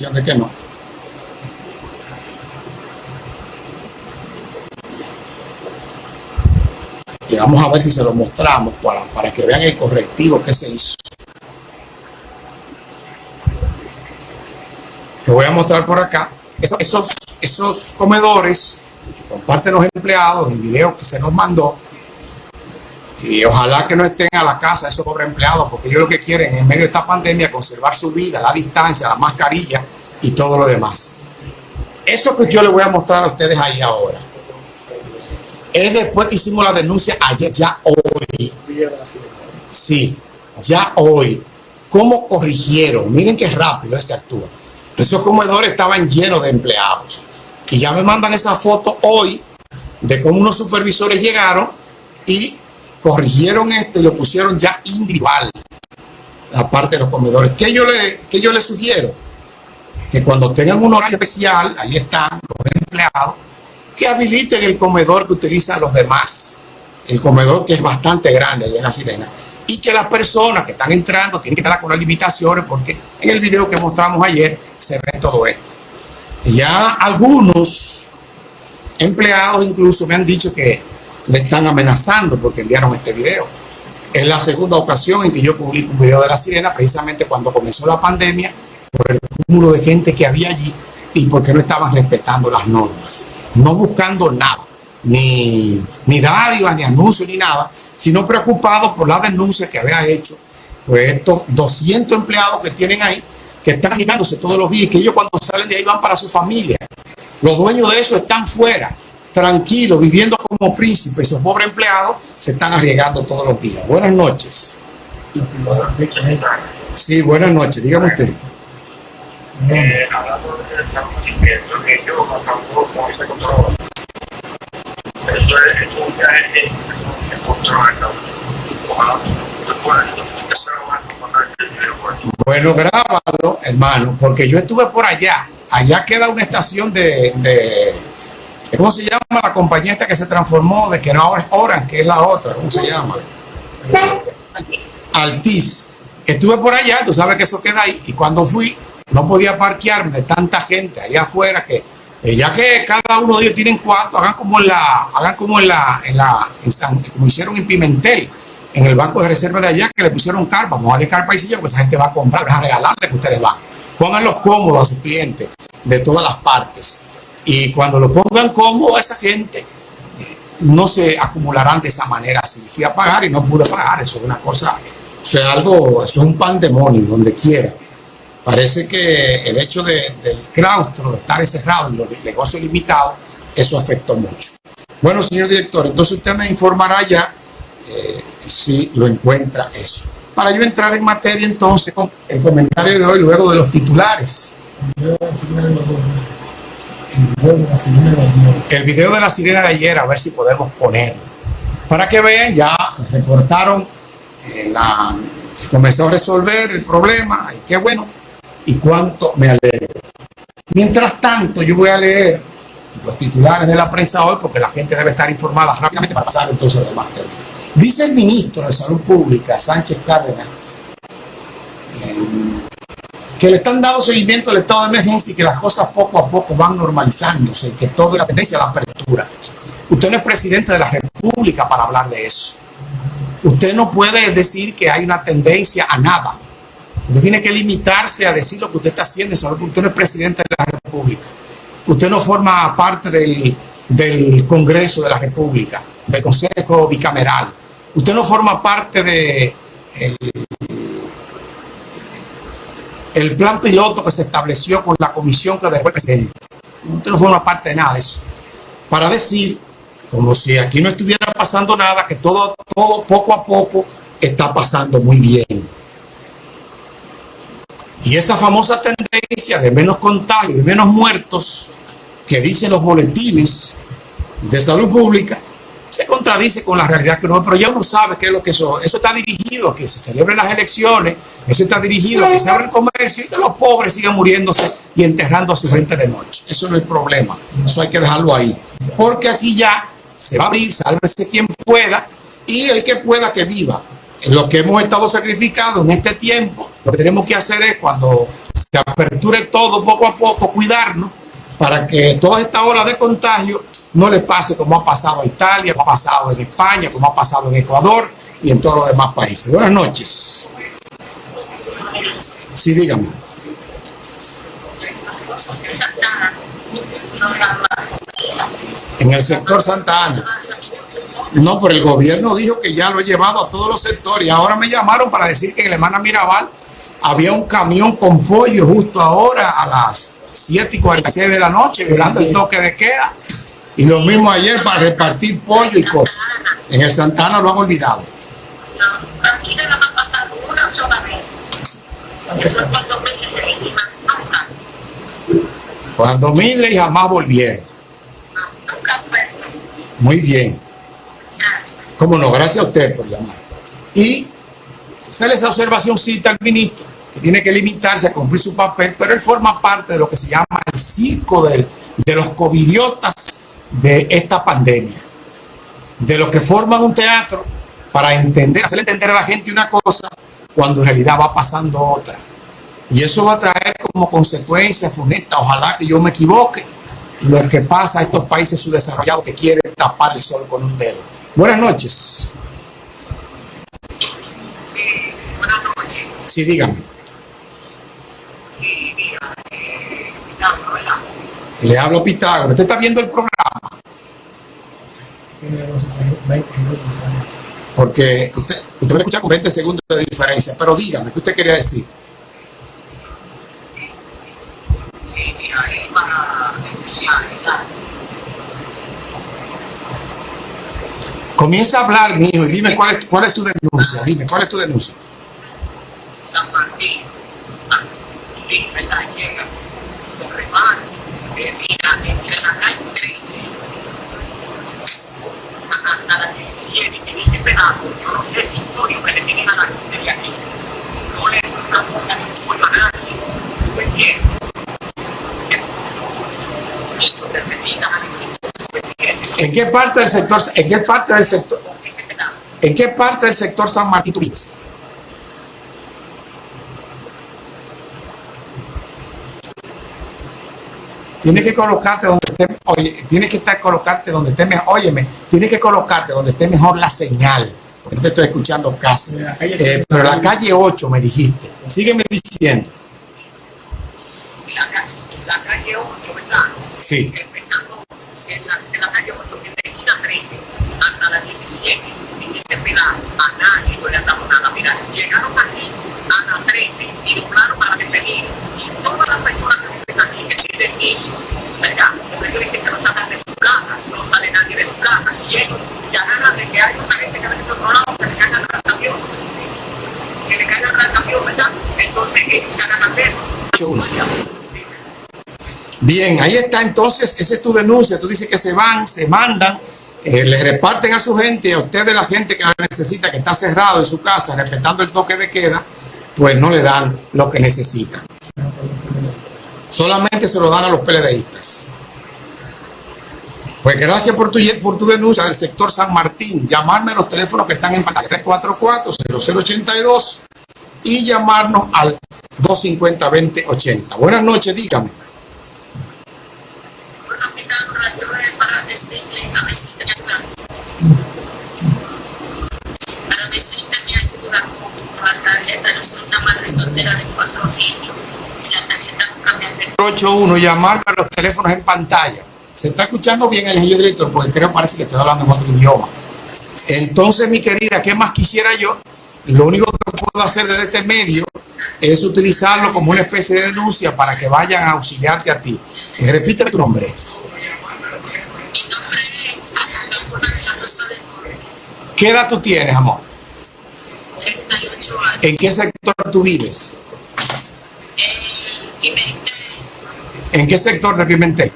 de que no. Y vamos a ver si se lo mostramos para, para que vean el correctivo que se hizo. Lo voy a mostrar por acá. Esos, esos, comedores que comparten los empleados, el video que se nos mandó, y ojalá que no estén a la casa esos pobres empleados, porque ellos lo que quieren en medio de esta pandemia conservar su vida, la distancia, la mascarilla y todo lo demás. Eso que yo les voy a mostrar a ustedes ahí ahora es después que hicimos la denuncia ayer, ya hoy. Sí, ya hoy. ¿Cómo corrigieron? Miren qué rápido se actúa. Esos comedores estaban llenos de empleados. Y ya me mandan esa foto hoy de cómo unos supervisores llegaron y corrigieron esto y lo pusieron ya individual. La parte de los comedores. ¿Qué yo le, qué yo le sugiero? Que cuando tengan un horario especial, ahí están los empleados, que habiliten el comedor que utilizan los demás. El comedor que es bastante grande allá en la sirena. Y que las personas que están entrando tienen que estar con las limitaciones porque en el video que mostramos ayer se ve todo esto. Ya algunos empleados incluso me han dicho que le están amenazando porque enviaron este video. Es la segunda ocasión en que yo publico un video de la sirena, precisamente cuando comenzó la pandemia, por el cúmulo de gente que había allí y porque no estaban respetando las normas no buscando nada, ni, ni dádiva, ni anuncio, ni nada, sino preocupado por la denuncia que había hecho pues estos 200 empleados que tienen ahí, que están arriesgándose todos los días, que ellos cuando salen de ahí van para su familia. Los dueños de eso están fuera, tranquilos, viviendo como príncipes. Esos pobres empleados se están arriesgando todos los días. Buenas noches. Sí, buenas noches. Dígame usted es, control. Ojalá bueno, grábalo, hermano, porque yo estuve por allá. Allá queda una estación de ¿cómo se llama la compañía esta que se transformó? De que no ahora es Orange, que es la otra, ¿cómo se llama? Altis. Estuve por allá, tú sabes que eso queda ahí. Y cuando fui, no podía parquearme tanta gente allá afuera que eh, ya que cada uno de ellos tienen cuatro, hagan como en la, hagan como en la, en la, como hicieron en Pimentel, en el banco de reserva de allá, que le pusieron carpa, vamos a darle carpa y silla, porque esa gente va a comprar, a regalarle que ustedes van. Pónganlos cómodos a sus clientes de todas las partes. Y cuando lo pongan a esa gente, no se acumularán de esa manera así. Fui a pagar y no pude pagar, eso es una cosa, eso es algo, eso es un pandemonio, donde quiera. Parece que el hecho de, del claustro, de estar encerrado y los negocios limitados, eso afectó mucho. Bueno, señor director, entonces usted me informará ya eh, si lo encuentra eso. Para yo entrar en materia entonces con el comentario de hoy, luego de los titulares. El video de la sirena de ayer, a ver si podemos ponerlo. Para que vean, ya reportaron, eh, comenzó a resolver el problema, y qué bueno y cuánto me alegro. Mientras tanto, yo voy a leer los titulares de la prensa hoy porque la gente debe estar informada rápidamente pasar entonces Dice el ministro de Salud Pública, Sánchez Cárdenas, que le están dando seguimiento al estado de emergencia y que las cosas poco a poco van normalizándose, que todo es la tendencia a la apertura. Usted no es presidente de la República para hablar de eso. Usted no puede decir que hay una tendencia a nada. Usted tiene que limitarse a decir lo que usted está haciendo usted no es presidente de la República. Usted no forma parte del, del Congreso de la República, del Consejo Bicameral. Usted no forma parte de el plan piloto que se estableció con la comisión que dejó el presidente. Usted no forma parte de nada de eso. Para decir, como si aquí no estuviera pasando nada, que todo, todo poco a poco está pasando muy bien. Y esa famosa tendencia de menos contagios, de menos muertos, que dicen los boletines de salud pública, se contradice con la realidad que no, pero ya uno sabe que es lo que eso, eso está dirigido a que se celebren las elecciones, eso está dirigido a que se abra el comercio y que los pobres sigan muriéndose y enterrando a su gente de noche. Eso no es el problema, eso hay que dejarlo ahí. Porque aquí ya se va a abrir, sálvese quien pueda y el que pueda que viva. Lo que hemos estado sacrificando en este tiempo Lo que tenemos que hacer es cuando se aperture todo poco a poco, cuidarnos para que toda esta ola de contagio no le pase como ha pasado a Italia, como ha pasado en España, como ha pasado en Ecuador y en todos los demás países. Buenas noches. Sí, dígame. En el sector Santa Ana. No, pero el gobierno dijo que ya lo he llevado a todos los sectores. Y ahora me llamaron para decir que en la hermana Mirabal había un camión con pollo justo ahora a las 7 y 46 de la noche, violando el toque de queda. Y lo mismo ayer para repartir pollo y cosas. En el Santana lo han olvidado. Cuando Midre y jamás volvieron. Muy bien. Cómo no, gracias a usted por llamar. Y sale esa observación cita al ministro, que tiene que limitarse a cumplir su papel, pero él forma parte de lo que se llama el circo de los covidiotas de esta pandemia. De los que forman un teatro para entender, hacerle entender a la gente una cosa cuando en realidad va pasando otra. Y eso va a traer como consecuencia funesta, ojalá que yo me equivoque, lo que pasa a estos países subdesarrollados que quieren tapar el sol con un dedo. Buenas noches. Sí, dígame. Le hablo Pitágoras. ¿Usted está viendo el programa? Porque usted, usted me escucha con 20 segundos de diferencia, pero dígame, ¿qué usted quería decir? Comienza a hablar, mi hijo, y dime cuál es, cuál es tu denuncia. Dime, ¿cuál es tu denuncia? ¿En qué parte del sector, en qué parte del sector, en qué parte del sector San Martín? Tienes que colocarte donde esté, oye, tienes que estar colocarte donde esté mejor, óyeme, tienes que colocarte donde esté mejor la señal, porque no te estoy escuchando casi. Eh, pero la calle 8 me dijiste, sígueme diciendo. La, la calle 8, ¿verdad? Sí. Empezando en la, en la calle 8, de esquina 13 hasta la 17, en ese pedazo, a nadie no le han dado nada. Mira, llegaron aquí a la 13 y doblaron para bienvenida. Y todas las personas que viven aquí, que tienen niños, ¿verdad? Porque ellos dicen que no salen de su casa, no sale nadie de su casa. Y ellos se agarran de que hay otra gente que otro que le caigan al camión. Que le ¿verdad? Entonces ellos se eso. Bien, ahí está entonces, esa es tu denuncia, tú dices que se van, se mandan, eh, le reparten a su gente, a usted de la gente que la necesita, que está cerrado en su casa, respetando el toque de queda, pues no le dan lo que necesitan. Solamente se lo dan a los PLDistas. Pues gracias por tu, denuncia del sector San Martín. Llamarme a los teléfonos que están en pantalla 344-0082 y llamarnos al 250-2080. Buenas noches, dígame. Para mi ayuda la tarjeta, soy una madre soltera de cuatro niños. La tarjeta nunca me ha 81, llamarme a los teléfonos en pantalla. Se está escuchando bien el señor director, porque creo parece que estoy hablando en otro idioma. Entonces, mi querida, ¿qué más quisiera yo? Lo único que puedo hacer desde este medio es utilizarlo como una especie de denuncia para que vayan a auxiliarte a ti. Repíteme tu nombre. Mi nombre es Ana Paula de la Rosa de Torres, ¿Qué edad tú tienes, amor? 38 años. ¿En qué sector tú vives? Y me ¿En qué sector de Pimentel?